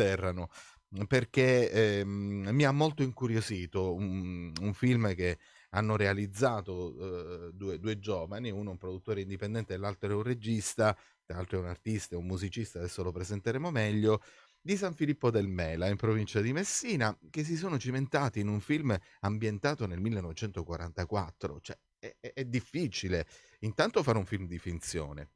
atterrano perché ehm, mi ha molto incuriosito un, un film che hanno realizzato eh, due, due, giovani, uno un produttore indipendente e l'altro è un regista, l'altro è un artista, un musicista, adesso lo presenteremo meglio, di San Filippo del Mela, in provincia di Messina, che si sono cimentati in un film ambientato nel 1944. Cioè, è, è difficile intanto fare un film di finzione,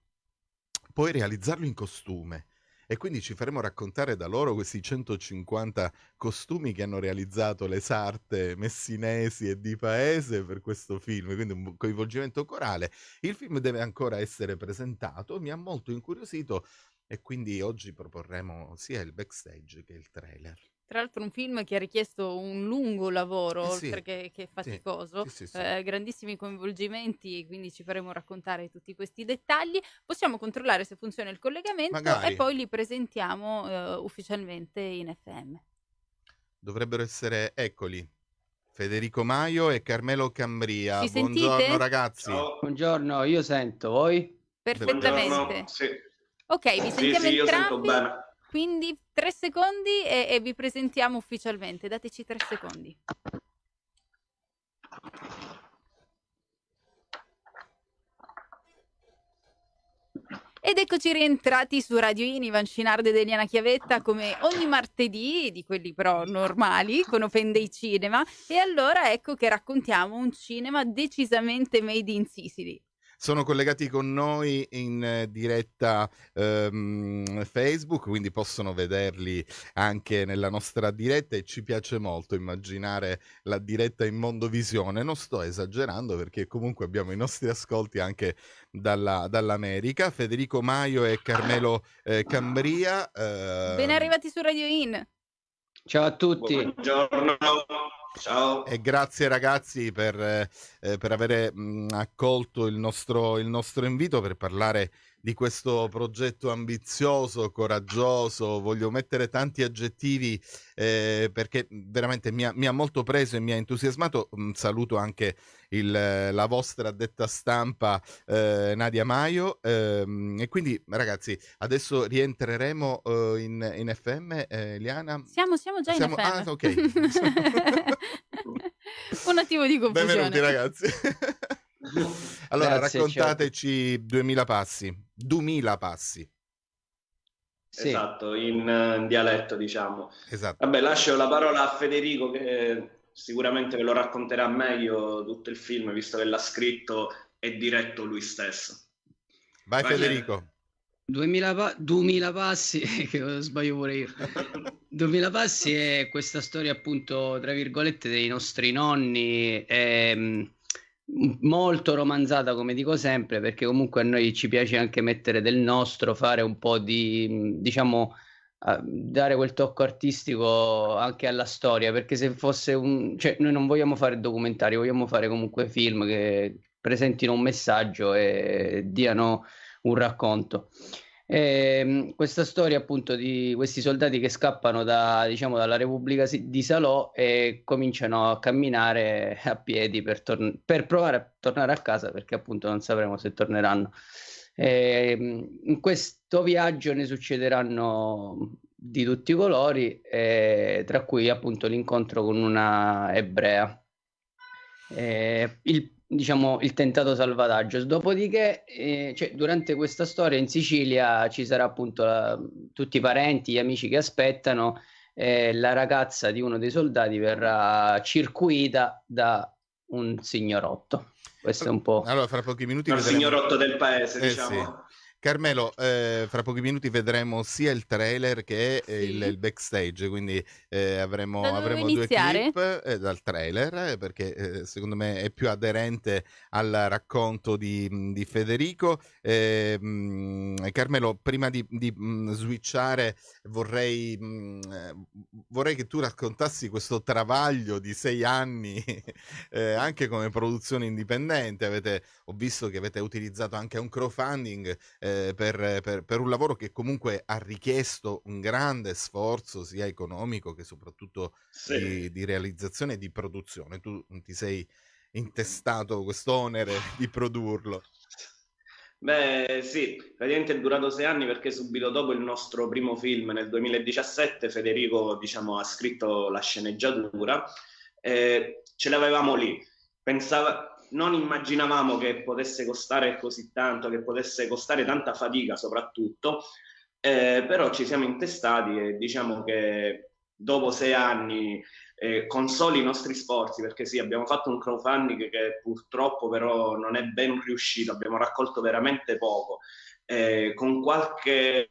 poi realizzarlo in costume e quindi ci faremo raccontare da loro questi 150 costumi che hanno realizzato le sarte messinesi e di paese per questo film, quindi un coinvolgimento corale. Il film deve ancora essere presentato, mi ha molto incuriosito e quindi oggi proporremo sia il backstage che il trailer. Tra l'altro un film che ha richiesto un lungo lavoro, Eh sì, oltre che, che sì, faticoso, sì, sì, sì. eh, grandissimi coinvolgimenti, quindi ci faremo raccontare tutti questi dettagli. Possiamo controllare se funziona il collegamento e poi li presentiamo eh, ufficialmente in FM. Dovrebbero essere, eccoli, Federico Maio e Carmelo Cambria. Ci Buongiorno sentite? ragazzi. Ciao. Buongiorno, io sento, voi? Perfettamente. Sì. Ok, vi Sì, sentiamo sì, io sento entrambi. bene. Quindi tre secondi e, e vi presentiamo ufficialmente. Dateci tre secondi. Ed eccoci rientrati su Radio In, Ivan Scinardo ed Eliana Chiavetta come ogni martedì, di quelli però normali, con Open Day Cinema. E allora ecco che raccontiamo un cinema decisamente made in Sicily. Sono collegati con noi in eh, diretta ehm, Facebook, quindi possono vederli anche nella nostra diretta e ci piace molto immaginare la diretta in Mondovisione. Non sto esagerando perché comunque abbiamo i nostri ascolti anche dalla, dall'America. Federico Maio e Carmelo eh, Cambria. eh, Ben arrivati su Radio In. Ciao a tutti. Buongiorno. Ciao. E grazie ragazzi per, eh, per aver accolto il nostro, il nostro invito per parlare di questo progetto ambizioso, coraggioso. Voglio mettere tanti aggettivi eh, perché veramente mi ha, mi ha, molto preso e mi ha entusiasmato. Un saluto anche il, la vostra addetta stampa eh, Nadia Maio. Ehm, e quindi ragazzi, adesso rientreremo eh, in, in, FM. eh, Eliana? Siamo, siamo già siamo, in FM. Ah, ok. Un attimo di confusione. Benvenuti ragazzi. allora, Grazie, raccontateci ciao. 2000 passi. 2000 passi. Sì. Esatto, in, in, dialetto diciamo. Esatto. Vabbè, lascio la parola a Federico che sicuramente ve lo racconterà meglio tutto il film, visto che l'ha scritto e diretto lui stesso. Vai, Vai Federico. 2000, pa- 2000 passi, che sbaglio pure io. 2000 passi è questa storia appunto, tra virgolette, dei nostri nonni, è molto romanzata come dico sempre, perché comunque a noi ci piace anche mettere del nostro, fare un po' di, diciamo, dare quel tocco artistico anche alla storia, perché se fosse un... cioè noi non vogliamo fare documentari, vogliamo fare comunque film che presentino un messaggio e diano un racconto. E, questa storia appunto di questi soldati che scappano da, diciamo, dalla Repubblica di Salò e cominciano a camminare a piedi per, tor- per provare a tornare a casa perché appunto non sapremo se torneranno. E, in questo viaggio ne succederanno di tutti i colori, eh, tra cui appunto l'incontro con una ebrea. Eh, il diciamo il tentato salvataggio. Dopodiché, eh, cioè, durante questa storia in Sicilia ci sarà appunto la, tutti i parenti, gli amici che aspettano. Eh, la ragazza di uno dei soldati verrà circuita da un signorotto. Questo è un po'. Allora, fra pochi minuti. Il vedremo... signorotto del paese, eh, diciamo. Sì. Carmelo, eh, fra pochi minuti vedremo sia il trailer che sì. il, il, backstage, quindi eh, avremo, avremo due clip eh, dal trailer perché eh, secondo me è più aderente al racconto di, di Federico. Mh, Carmelo, prima di, di mh, switchare vorrei, mh, vorrei che tu raccontassi questo travaglio di sei anni eh, anche come produzione indipendente. Avete, ho visto che avete utilizzato anche un crowdfunding eh, per, per, per, un lavoro che comunque ha richiesto un grande sforzo sia economico che soprattutto sì. di, di, realizzazione e di produzione. Tu ti sei intestato questo onere di produrlo. Beh, sì, praticamente è durato sei anni perché subito dopo il nostro primo film, nel 2017, Federico diciamo, ha scritto la sceneggiatura. Eh, ce l'avevamo lì. Pensava, non immaginavamo che potesse costare così tanto, che potesse costare tanta fatica soprattutto, eh, però ci siamo intestati e diciamo che dopo sei anni eh, con soli i nostri sforzi, perché sì, abbiamo fatto un crowdfunding che purtroppo però non è ben riuscito, abbiamo raccolto veramente poco, eh, con qualche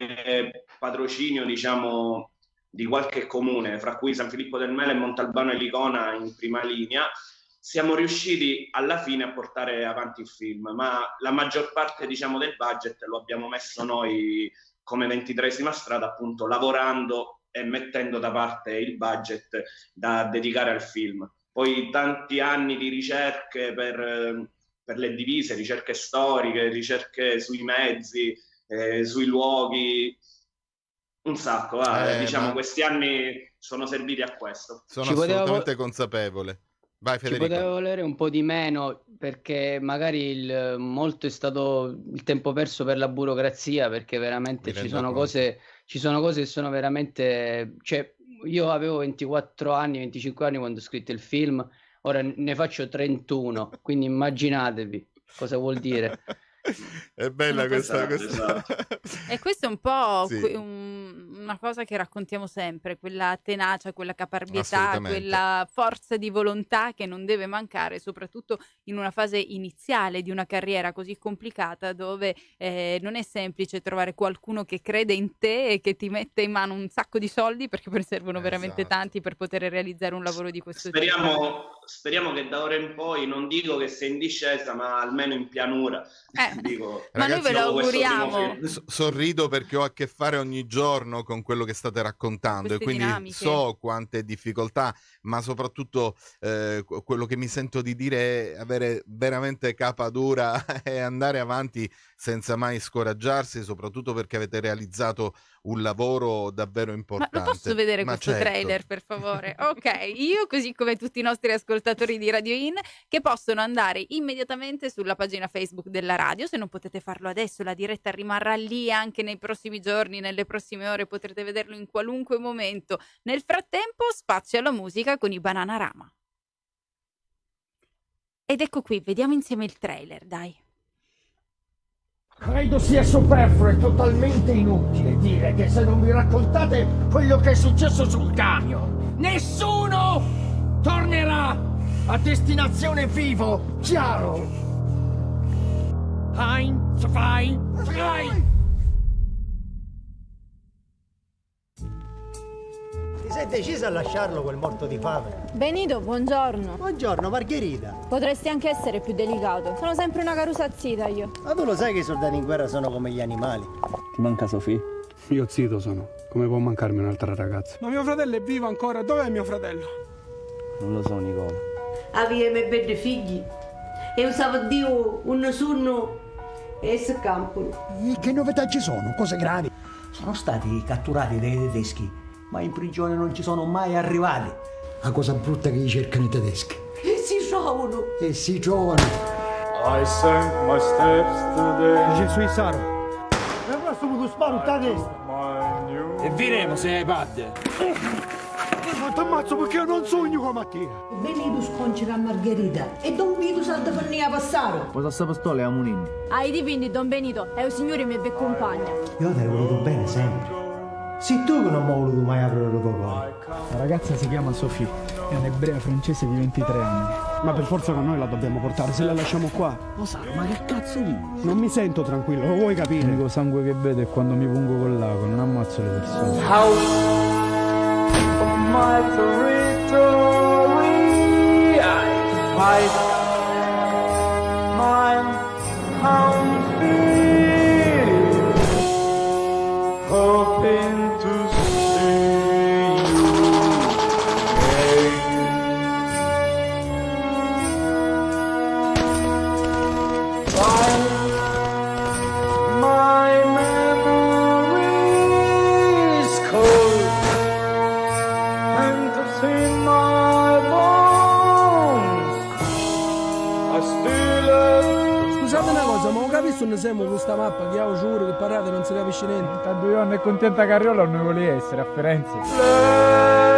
patrocinio, diciamo, di qualche comune, fra cui San Filippo del Mele, Montalbano e Licona in prima linea, siamo riusciti alla fine a portare avanti il film, ma la maggior parte diciamo, del budget lo abbiamo messo noi come ventitresima strada, appunto lavorando e mettendo da parte il budget da dedicare al film. Poi tanti anni di ricerche per, per le divise, ricerche storiche, ricerche sui mezzi, eh, sui luoghi, un sacco. Eh, diciamo, ma... questi anni sono serviti a questo. Sono Ci assolutamente potevo... consapevole. Vai, Federico. Ci poteva volere un po' di meno perché magari il, molto è stato il tempo perso per la burocrazia perché veramente ci sono cose ci sono cose che sono veramente... Cioè, io avevo 24 anni, 25 anni quando ho scritto il film, ora ne faccio 31, quindi immaginatevi cosa vuol dire. È bella questa, questa... Esatto. e questo è un po' sì. un, una cosa che raccontiamo sempre, quella tenacia, quella caparbietà, quella forza di volontà che non deve mancare, soprattutto in una fase iniziale di una carriera così complicata dove eh, non è semplice trovare qualcuno che crede in te e che ti mette in mano un sacco di soldi perché poi servono esatto. veramente tanti per poter realizzare un lavoro di questo speriamo, tipo. Speriamo che da ora in poi, non dico che sia in discesa, ma almeno in pianura. Eh, Dico, ma noi ve lo auguriamo. sorrido perché ho a che fare ogni giorno con quello che state raccontando Queste e quindi dinamiche. so quante difficoltà, ma soprattutto eh, quello che mi sento di dire è avere veramente capa dura e andare avanti senza mai scoraggiarsi, soprattutto perché avete realizzato un lavoro davvero importante. Ma lo posso vedere Ma questo certo. trailer, per favore? ok, io così come tutti i nostri ascoltatori di Radio In, che possono andare immediatamente sulla pagina Facebook della radio, se non potete farlo adesso, la diretta rimarrà lì anche nei prossimi giorni, nelle prossime ore, potrete vederlo in qualunque momento. Nel frattempo, spazio alla musica con i Bananarama. Ed ecco qui, vediamo insieme il trailer, dai. Credo sia superfluo e totalmente inutile dire che se non mi raccontate quello che è successo sul camion, nessuno tornerà a destinazione vivo, chiaro? Ein, zwei, drei! sei decisa a lasciarlo quel morto di fame? Benito, buongiorno. Buongiorno, Margherita. Potresti anche essere più delicato. Sono sempre una carusazzita io. Ma tu lo sai che i soldati in guerra sono come gli animali? Ti manca Sofì? Io zito sono. Come può mancarmi un'altra ragazza? Ma mio fratello è vivo ancora. Dov'è mio fratello? Non lo so, Nicola. Avevo i bei figli. E usavo Dio un sonno e si campo. Che novità ci sono? Cose gravi? Sono stati catturati dai tedeschi ma in prigione non ci sono mai arrivati. La cosa brutta che gli cercano i tedeschi. E si trovano. E si trovano. I sank my steps today. Gesù Isaro. E ora sto tu sparo a destra. E viremo se hai padde. Ma ti ammazzo perché io non sogno come mattina. Venuto sconci la Margherita e Don Vito salta per a passare. Cosa sta pistola è a Munini? Ai dipinti, Don Benito, è un signore che mi accompagna. Io ti ho voluto bene sempre. Sei tu che non mi hai voluto mai aprire il tuo cuore. La ragazza si chiama Sophie, è un'ebrea francese di 23 anni. Ma per forza con noi la dobbiamo portare, se la lasciamo qua. Lo sa, ma che cazzo dici? Non mi sento tranquillo, lo vuoi capire? L'unico sangue che vedo è quando mi pungo con l'ago, non ammazzo le persone. House of my territory, I fight non si capisce niente. Tanto io non è contenta Carriola non ne volevo essere a Firenze.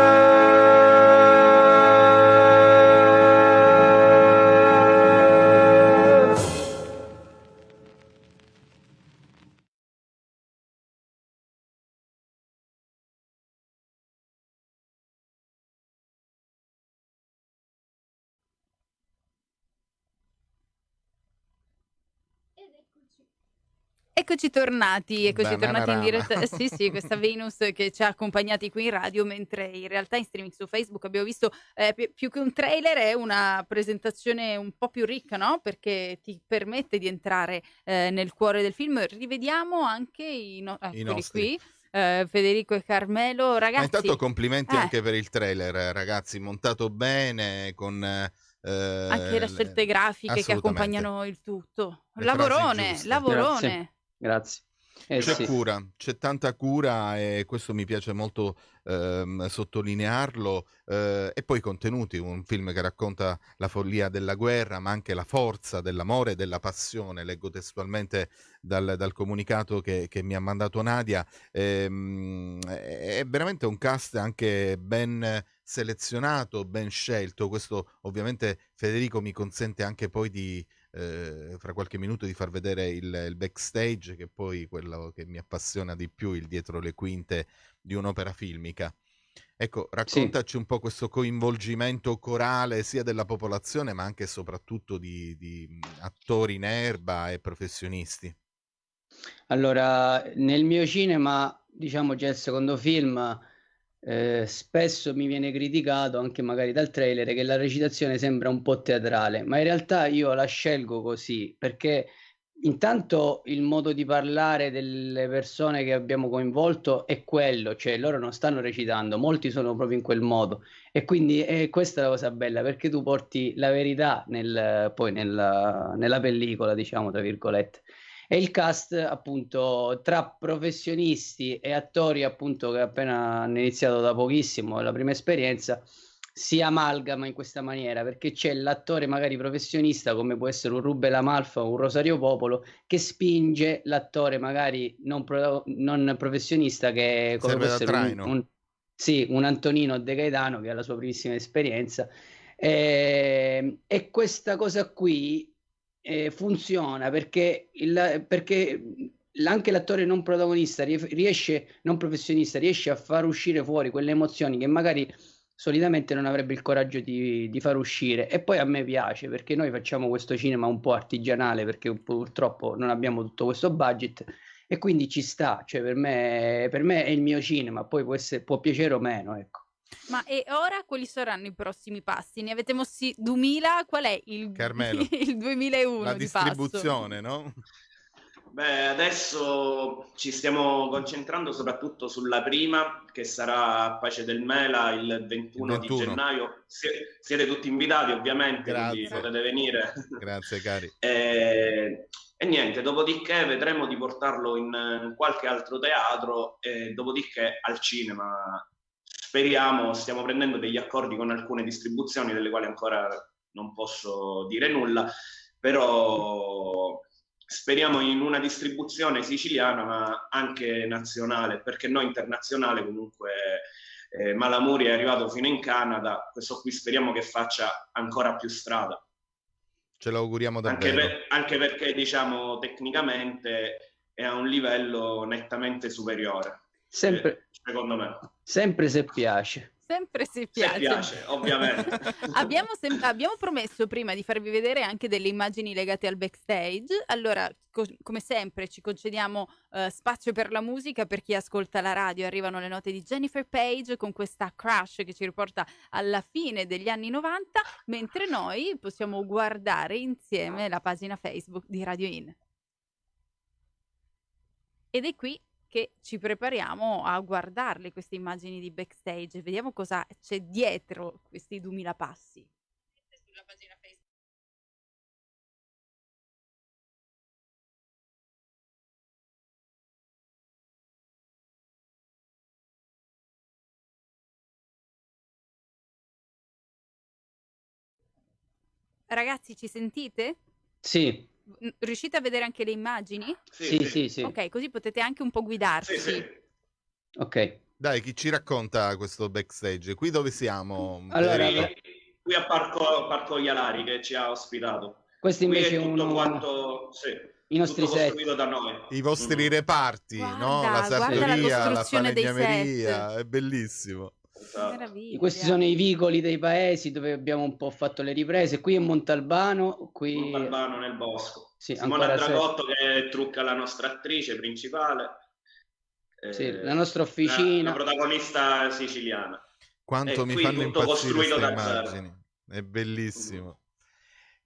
Eccoci tornati, eccoci Banana tornati in diretta. Eh, sì, sì, questa Venus che ci ha accompagnati qui in radio, mentre in realtà in streaming su Facebook abbiamo visto eh, pi- più che un trailer, è una presentazione un po' più ricca, no? Perché ti permette di entrare eh, nel cuore del film. Rivediamo anche i, no- I nostri. qui. Uh, Federico e Carmelo, ragazzi. Ma intanto complimenti eh. anche per il trailer, ragazzi, montato bene con eh, anche le scelte grafiche che accompagnano il tutto. Le lavorone, lavorone. Grazie. Grazie. Eh, c'è sì. cura, c'è tanta cura e questo mi piace molto ehm, sottolinearlo. Eh, e poi i contenuti, un film che racconta la follia della guerra, ma anche la forza dell'amore e della passione. Leggo testualmente dal, dal comunicato che, che, mi ha mandato Nadia. Ehm, è veramente un cast anche ben selezionato, ben scelto. Questo ovviamente Federico mi consente anche poi di eh, fra qualche minuto di far vedere il, il, backstage, che è poi quello che mi appassiona di più, il dietro le quinte di un'opera filmica. Ecco, raccontaci sì. un po' questo coinvolgimento corale sia della popolazione, ma anche e soprattutto di, di attori in erba e professionisti. Allora, nel mio cinema, diciamo già il secondo film, eh, spesso mi viene criticato anche magari dal trailer che la recitazione sembra un po' teatrale, ma in realtà io la scelgo così perché intanto il modo di parlare delle persone che abbiamo coinvolto è quello, cioè loro non stanno recitando, molti sono proprio in quel modo. E quindi è questa la cosa bella perché tu porti la verità nel, poi nella, nella pellicola, diciamo tra virgolette e il cast appunto tra professionisti e attori appunto che appena hanno iniziato da pochissimo la prima esperienza si amalgama in questa maniera perché c'è l'attore magari professionista come può essere un Rubel Amalfa o un Rosario Popolo che spinge l'attore magari non, pro- non professionista che come può essere un, un, sì, un Antonino De Gaetano che ha la sua primissima esperienza. E, ehm, e questa cosa qui eh, funziona perché, il, perché anche l'attore non protagonista riesce, non professionista, riesce a far uscire fuori quelle emozioni che magari solitamente non avrebbe il coraggio di, di far uscire. E poi a me piace perché noi facciamo questo cinema un po' artigianale perché purtroppo non abbiamo tutto questo budget e quindi ci sta, cioè per me, per me è il mio cinema, poi può, essere, può piacere o meno, ecco. Ma e ora quali saranno i prossimi passi? Ne avete mossi 2000, qual è il, Carmelo, il 2001 la di distribuzione, passo? no? Beh, adesso ci stiamo concentrando soprattutto sulla prima, che sarà a Pace del Mela il 21, il 21. di gennaio. Sie- siete tutti invitati, ovviamente, Grazie. quindi potete venire. Grazie, cari. e, e, niente, dopodiché vedremo di portarlo in, in qualche altro teatro e dopodiché al cinema speriamo, stiamo prendendo degli accordi con alcune distribuzioni delle quali ancora non posso dire nulla, però speriamo in una distribuzione siciliana ma anche nazionale, perché noi internazionale comunque eh, Malamuri è arrivato fino in Canada, questo qui speriamo che faccia ancora più strada. Ce l'auguriamo davvero. Anche, per, anche perché diciamo tecnicamente è a un livello nettamente superiore. Sempre, eh, secondo me. Sempre se piace. Sempre se piace. Se piace, ovviamente. abbiamo, sem- abbiamo, promesso prima di farvi vedere anche delle immagini legate al backstage. Allora, co- come sempre, ci concediamo uh, spazio per la musica. Per chi ascolta la radio, arrivano le note di Jennifer Page con questa crash che ci riporta alla fine degli anni 90, mentre noi possiamo guardare insieme la pagina Facebook di Radio In. Ed è qui che ci prepariamo a guardarle queste immagini di backstage, vediamo cosa c'è dietro questi 2000 passi. Sulla pagina Facebook. Ragazzi, ci sentite? Sì. Riuscite a vedere anche le immagini? Sì, sì, sì. sì. Ok, così potete anche un po' guidarci. Sì, sì. Ok. Dai, chi ci racconta questo backstage? Qui dove siamo? Allora, qui, qui a Parco, Parco Ialari che ci ha ospitato. Questo invece è tutto uno... quanto... Sì. I nostri set. da noi. I vostri mm. reparti, guarda, no? La sartoria, la, la falegnameria, è bellissimo. Esatto. Questi sono i vicoli dei paesi dove abbiamo un po' fatto le riprese. Qui è Montalbano. Qui... Montalbano nel bosco. Sì, Simona Dragotto se... che trucca la nostra attrice principale. Sì, eh, la nostra officina. La, la protagonista siciliana. Quanto e mi fanno impazzire queste da immagini. Zero. È bellissimo.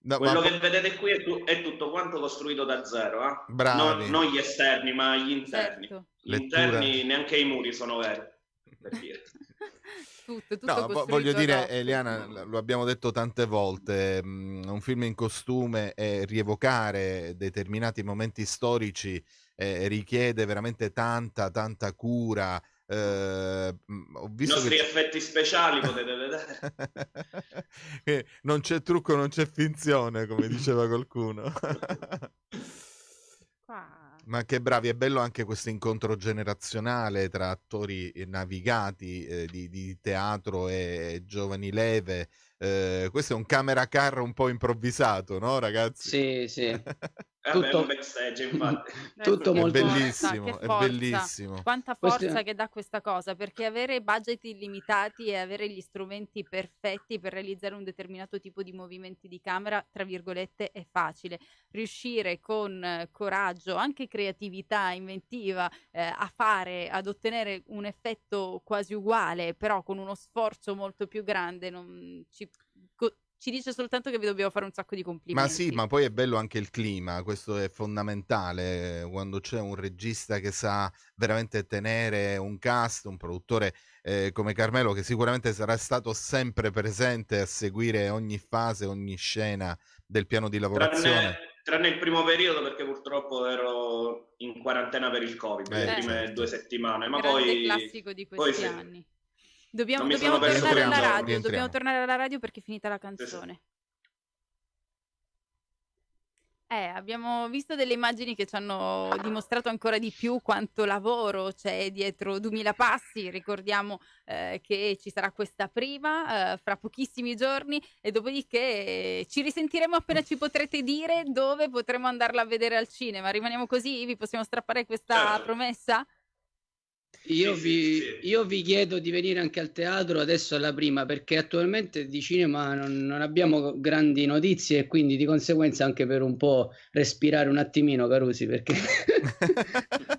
No, Quello ma... che vedete qui è, tu- è, tutto quanto costruito da zero, eh? Bravi. Non, non gli esterni, ma gli interni. Certo. Gli Lettura... interni, neanche i muri sono veri. Per dire. tutto, tutto no, voglio dire, Eliana, lo abbiamo detto tante volte, mh, un film in costume e rievocare determinati momenti storici eh, richiede veramente tanta, tanta cura. Eh, ho visto I nostri che... effetti speciali potete vedere. non c'è trucco, non c'è finzione, come diceva qualcuno. Ma che bravi, è bello anche questo incontro generazionale tra attori navigati eh, di, di, teatro e giovani leve. Eh, questo è un camera car un po' improvvisato, no ragazzi? Sì, sì. tutto infatti. tutto è molto bellissimo, è bellissimo. Quanta forza Questo... che dà questa cosa, perché avere budget illimitati e avere gli strumenti perfetti per realizzare un determinato tipo di movimenti di camera, tra virgolette, è facile. Riuscire con eh, coraggio, anche creatività, inventiva, eh, a fare, ad ottenere un effetto quasi uguale, però con uno sforzo molto più grande, non ci ci dice soltanto che vi dobbiamo fare un sacco di complimenti. Ma sì, ma poi è bello anche il clima, questo è fondamentale, quando c'è un regista che sa veramente tenere un cast, un produttore eh, come Carmelo che sicuramente sarà stato sempre presente a seguire ogni fase, ogni scena del piano di lavorazione. Tranne, tranne il primo periodo perché purtroppo ero in quarantena per il Covid, eh, le prime certo. due settimane, ma Grande poi... classico di questi poi anni. Sì. Dobbiamo, dobbiamo tornare alla radio, dobbiamo tornare alla radio perché è finita la canzone. Eh, abbiamo visto delle immagini che ci hanno dimostrato ancora di più quanto lavoro c'è dietro 2000 passi. Ricordiamo eh, che ci sarà questa prima eh, fra pochissimi giorni e dopodiché ci risentiremo appena ci potrete dire dove potremo andarla a vedere al cinema. Rimaniamo così? Vi possiamo strappare questa certo. promessa? Io, sì, vi, sì, sì. io, vi, chiedo di venire anche al teatro adesso alla prima perché attualmente di cinema non, non, abbiamo grandi notizie e quindi di conseguenza anche per un po' respirare un attimino Carusi perché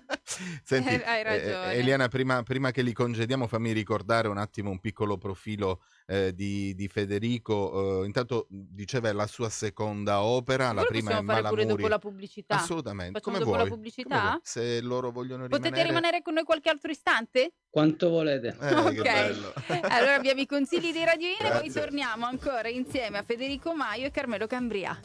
Senti, eh, eh, Eliana prima, prima, che li congediamo fammi ricordare un attimo un piccolo profilo eh, di, di, Federico. Uh, intanto diceva è la sua seconda opera, la prima è fare pure dopo la pubblicità. Assolutamente. Facciamo come dopo vuoi. la pubblicità? Se loro vogliono rimanere... Potete rimanere con noi qualche altro istante? Quanto volete. Eh, ok. allora abbiamo i consigli di Radio In e poi torniamo ancora insieme a Federico Maio e Carmelo Cambria.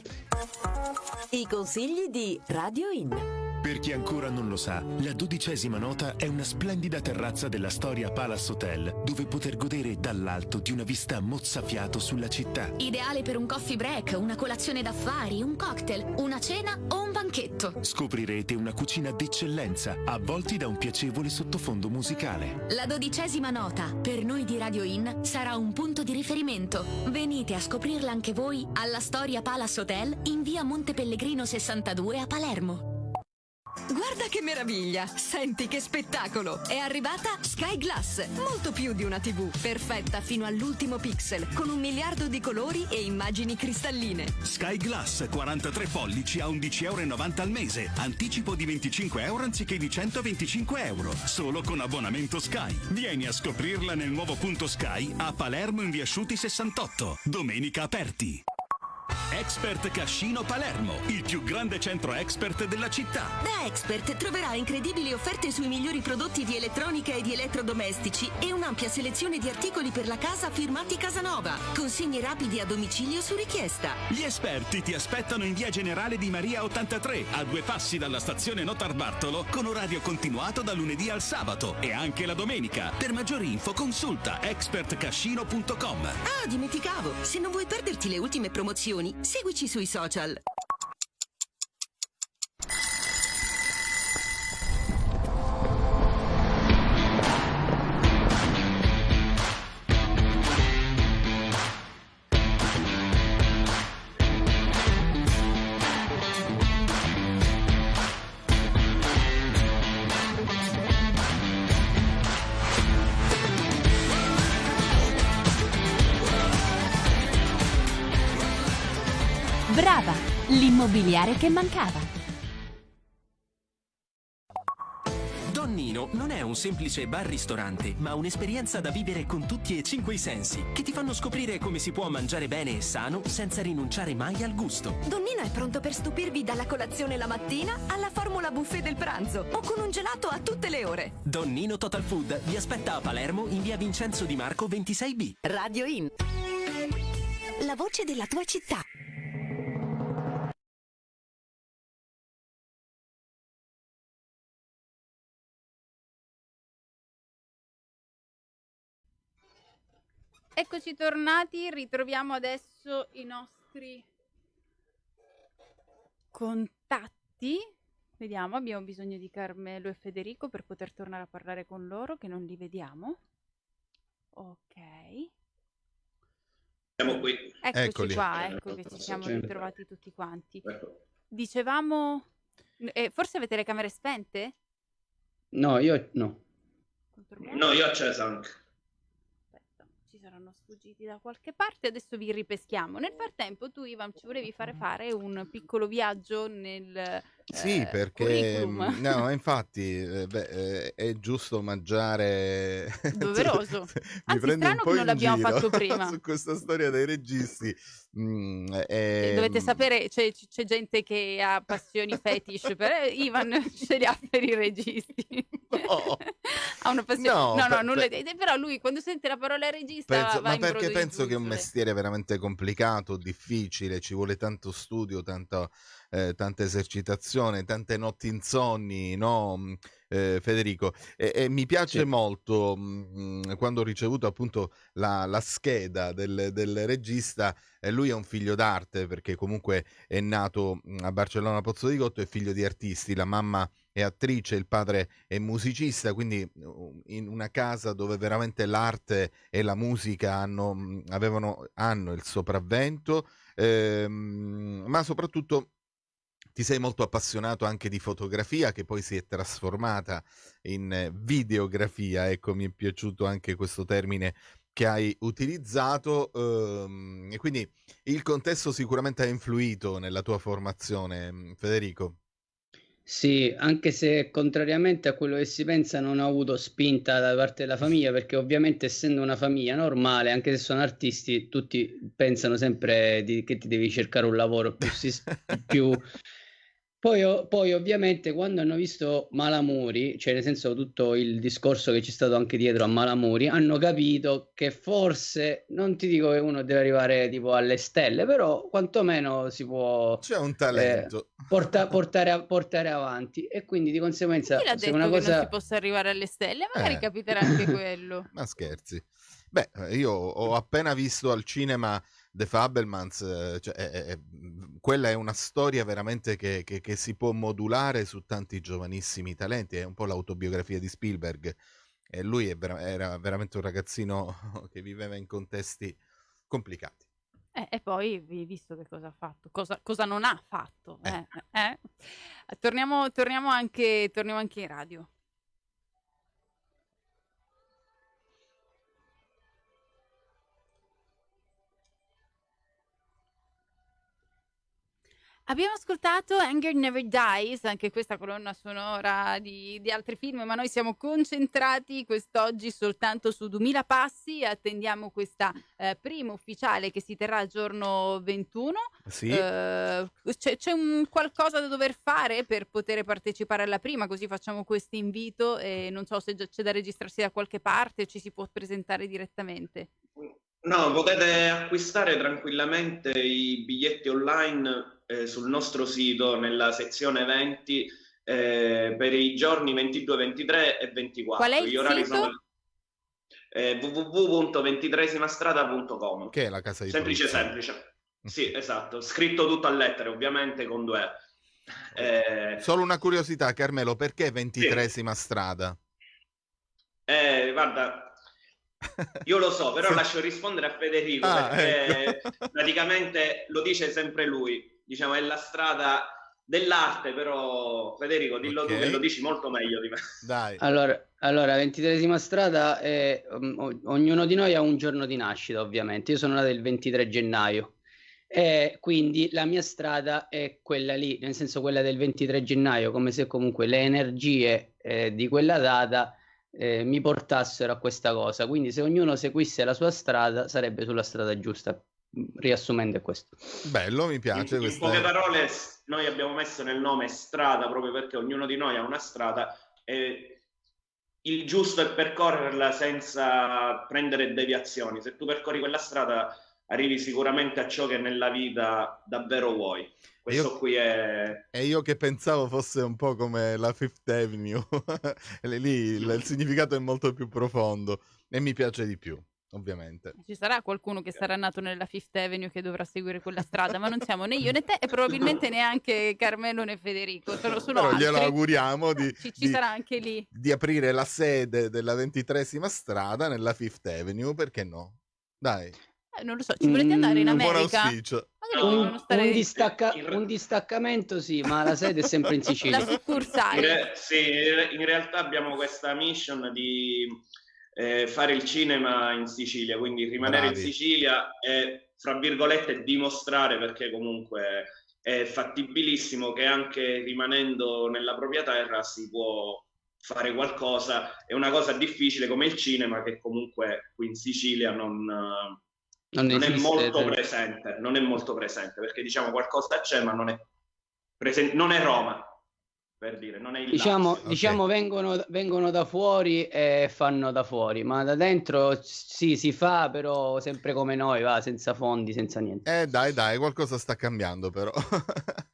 I consigli di Radio In. Per chi ancora non lo sa, la dodicesima nota è una splendida terrazza della storia Palace Hotel, dove poter godere dall'alto di una vista mozzafiato sulla città. Ideale per un coffee break, una colazione d'affari, un cocktail, una cena o un banchetto. Scoprirete una cucina d'eccellenza, avvolti da un piacevole sottofondo musicale. La dodicesima nota, per noi di Radio In, sarà un punto di riferimento. Venite a scoprirla anche voi alla Storia Palace Hotel in via Monte Pellegrino 62 a Palermo. Guarda che meraviglia! Senti che spettacolo! È arrivata Sky Glass, molto più di una TV, perfetta fino all'ultimo pixel, con un miliardo di colori e immagini cristalline. Sky Glass 43 pollici a 11,90 euro al mese, anticipo di 25 euro anziché di 125 euro, solo con abbonamento Sky. Vieni a scoprirla nel nuovo punto Sky a Palermo in via Asciuti 68, domenica aperti. Expert Cascino Palermo, il più grande centro expert della città. Da Expert troverai incredibili offerte sui migliori prodotti di elettronica e di elettrodomestici e un'ampia selezione di articoli per la casa firmati Casanova. Consegni rapidi a domicilio su richiesta. Gli esperti ti aspettano in via Generale di Maria 83, a due passi dalla stazione Notar Bartolo, con orario continuato da lunedì al sabato e anche la domenica. Per maggiori info consulta expertcascino.com. Ah, dimenticavo! Se non vuoi perderti le ultime promozioni, seguici sui social. Brava, l'immobiliare che mancava. Donnino non è un semplice bar-ristorante, ma un'esperienza da vivere con tutti e cinque i sensi, che ti fanno scoprire come si può mangiare bene e sano senza rinunciare mai al gusto. Donnino è pronto per stupirvi dalla colazione la mattina alla formula buffet del pranzo o con un gelato a tutte le ore. Donnino Total Food vi aspetta a Palermo in via Vincenzo Di Marco 26B. Radio In. La voce della tua città. Eccoci tornati, ritroviamo adesso i nostri contatti. Vediamo, abbiamo bisogno di Carmelo e Federico per poter tornare a parlare con loro, che non li vediamo. Ok. Siamo qui. Eccoci Eccoli. qua, ecco che ci siamo ritrovati tutti quanti. Dicevamo, eh, forse avete le camere spente? No, io no. No, io ho acceso anche saranno sfuggiti da qualche parte, adesso vi ripeschiamo. Nel frattempo tu Ivan ci volevi fare fare un piccolo viaggio nel Sì, eh, perché curriculum. no, infatti eh, beh, eh, è giusto mangiare Doveroso. mi Anzi, strano po' che non l'abbiamo fatto prima. su questa storia dei registi. Mm, Eh, Dovete ehm, sapere, c'è, c'è gente che ha passioni fetish, per Ivan ce li ha per i registi. ha una passione. No, No, no, per- nulla per- Però lui quando sente la parola regista Penso- ma perché penso che è un mestiere veramente complicato, difficile, ci vuole tanto studio, tanto, eh, tanta esercitazione, tante notti insonni, no, mh, eh, Federico? E, e mi piace Sì. molto mh, quando ho ricevuto appunto la, la scheda del, del regista, e lui è un figlio d'arte perché comunque è nato mh, a Barcellona Pozzo di Gotto, è figlio di artisti, la mamma è attrice, il padre è musicista, quindi in una casa dove veramente l'arte e la musica hanno, avevano, hanno il sopravvento, ehm, ma soprattutto ti sei molto appassionato anche di fotografia che poi si è trasformata in eh, videografia, ecco mi è piaciuto anche questo termine che hai utilizzato ehm, e quindi il contesto sicuramente ha influito nella tua formazione, mh, Federico. Sì, anche se contrariamente a quello che si pensa non ho avuto spinta da parte della famiglia, perché ovviamente essendo una famiglia normale, anche se sono artisti, tutti pensano sempre di- che ti devi cercare un lavoro più, più... Poi, poi ovviamente quando hanno visto Malamuri, cioè nel senso tutto il discorso che c'è stato anche dietro a Malamuri, hanno capito che forse, non ti dico che uno deve arrivare tipo alle stelle, però quantomeno si può... C'è un talento. porta- portare, a- portare avanti e quindi di conseguenza Chi l'ha se detto una che non cosa si possa arrivare alle stelle? Magari Eh. capiterà anche quello. Ma scherzi. Beh, eh, io ho appena visto al cinema The Fabelmans, eh, cioè, è- è- quella è una storia veramente che, che- che si può modulare su tanti giovanissimi talenti, è un po' l'autobiografia di Spielberg. E lui vera- era veramente un ragazzino che viveva in contesti complicati. Eh, e poi vi visto che cosa ha fatto, cosa, cosa non ha fatto. eh, eh. Torniamo, torniamo anche, torniamo anche in radio. Abbiamo ascoltato Anger Never Dies, anche questa colonna sonora di, di altri film, ma noi siamo concentrati quest'oggi soltanto su 2000 passi. Attendiamo questa eh, prima ufficiale che si terrà il giorno 21. Sì. Eh, c'è, c'è un qualcosa da dover fare per poter partecipare alla prima, così facciamo questo invito e non so se già c'è da registrarsi da qualche parte o ci si può presentare direttamente. No, potete acquistare tranquillamente i biglietti online eh, sul nostro sito nella sezione eventi eh, per i giorni 22, 23 e 24. Qual è il Gli orari sito? sono eh, www.ventitresimastradata.com. Che è la casa di Semplice, produzione. semplice. Sì, esatto. Scritto tutto a lettere, ovviamente con due E. Eh, Solo una curiosità, Carmelo, perché ventitresima strada? eh, guarda, io lo so, però lascio rispondere a Federico Ah, perché ecco. praticamente lo dice sempre lui. Diciamo, è la strada dell'arte, però Federico, dillo tu Ok. che lo dici molto meglio di me. Dai. allora, allora 23esima strada è, um, o- ognuno di noi ha un giorno di nascita ovviamente io sono nato il 23 gennaio E quindi la mia strada è quella lì, nel senso quella del 23 gennaio, come se comunque le energie eh, di quella data eh, mi portassero a questa cosa. Quindi se ognuno seguisse la sua strada sarebbe sulla strada giusta. Riassumendo è questo. Bello, mi piace. In, in poche parole, noi abbiamo messo nel nome strada proprio perché ognuno di noi ha una strada e il giusto è percorrerla senza prendere deviazioni. Se tu percorri quella strada arrivi sicuramente a ciò che nella vita davvero vuoi. Questo io, qui è... E io che pensavo fosse un po' come la Fifth Avenue, lì il, il significato è molto più profondo e mi piace di più ovviamente. Ci sarà qualcuno che sarà nato nella Fifth Avenue che dovrà seguire quella strada, ma non siamo né io né te e probabilmente neanche Carmelo né Federico. Sono, sono Però altri. glielo auguriamo di, ci, ci di, sarà anche lì. di aprire la sede della ventitresima strada nella Fifth Avenue, perché no? Dai. Eh, non lo so, ci volete andare in America? Un buon auspicio. Un, un, distacca- un, distaccamento sì, ma la sede è sempre in Sicilia. La succursale. In, re- sì, in realtà abbiamo questa mission di eh, fare il cinema in Sicilia, quindi rimanere Bravi. in Sicilia e, fra virgolette, dimostrare perché comunque è fattibilissimo che anche rimanendo nella propria terra si può fare qualcosa. È una cosa difficile come il cinema che comunque qui in Sicilia non, non, non è molto presente, non è molto presente perché diciamo qualcosa c'è ma non è, presente, non è Roma per dire, non è il diciamo, okay. diciamo vengono, vengono, da fuori e fanno da fuori, ma da dentro sì, si fa, però sempre come noi, va, senza fondi, senza niente. Eh dai, dai, qualcosa sta cambiando però.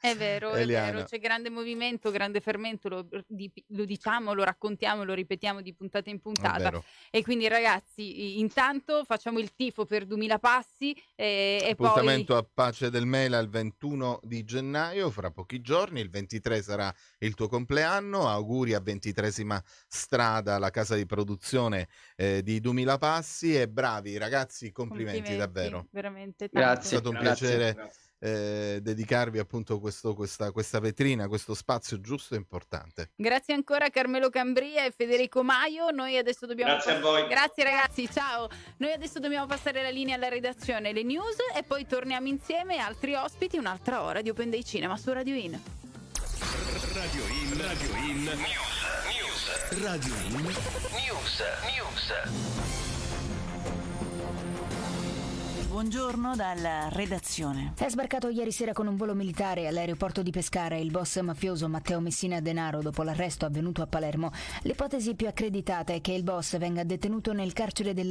è vero, Eliana. è vero, c'è grande movimento, grande fermento, lo, di, lo, diciamo, lo raccontiamo, lo ripetiamo di puntata in puntata. E quindi ragazzi, intanto facciamo il tifo per 2000 passi e, e poi... Appuntamento a Pace del Mela il 21 di gennaio, fra pochi giorni, il 23 sarà il il tuo compleanno, auguri a ventitresima strada, la casa di produzione eh, di 2000 Passi e bravi ragazzi, complimenti, complimenti davvero. Veramente tanto. Grazie. È stato un grazie, piacere grazie. Eh, dedicarvi appunto questo, questa, questa vetrina, questo spazio giusto e importante. Grazie ancora Carmelo Cambria e Federico Maio. Noi adesso dobbiamo Grazie pass- a voi. Grazie ragazzi, ciao. Noi adesso dobbiamo passare la linea alla redazione, le news e poi torniamo insieme altri ospiti un'altra ora di Open Day Cinema su Radio In. Radio In, Radio In, News, News, Radio In, News, News. Buongiorno dalla redazione. È sbarcato ieri sera con un volo militare all'aeroporto di Pescara il boss mafioso Matteo Messina Denaro dopo l'arresto avvenuto a Palermo. L'ipotesi più accreditata è che il boss venga detenuto nel carcere della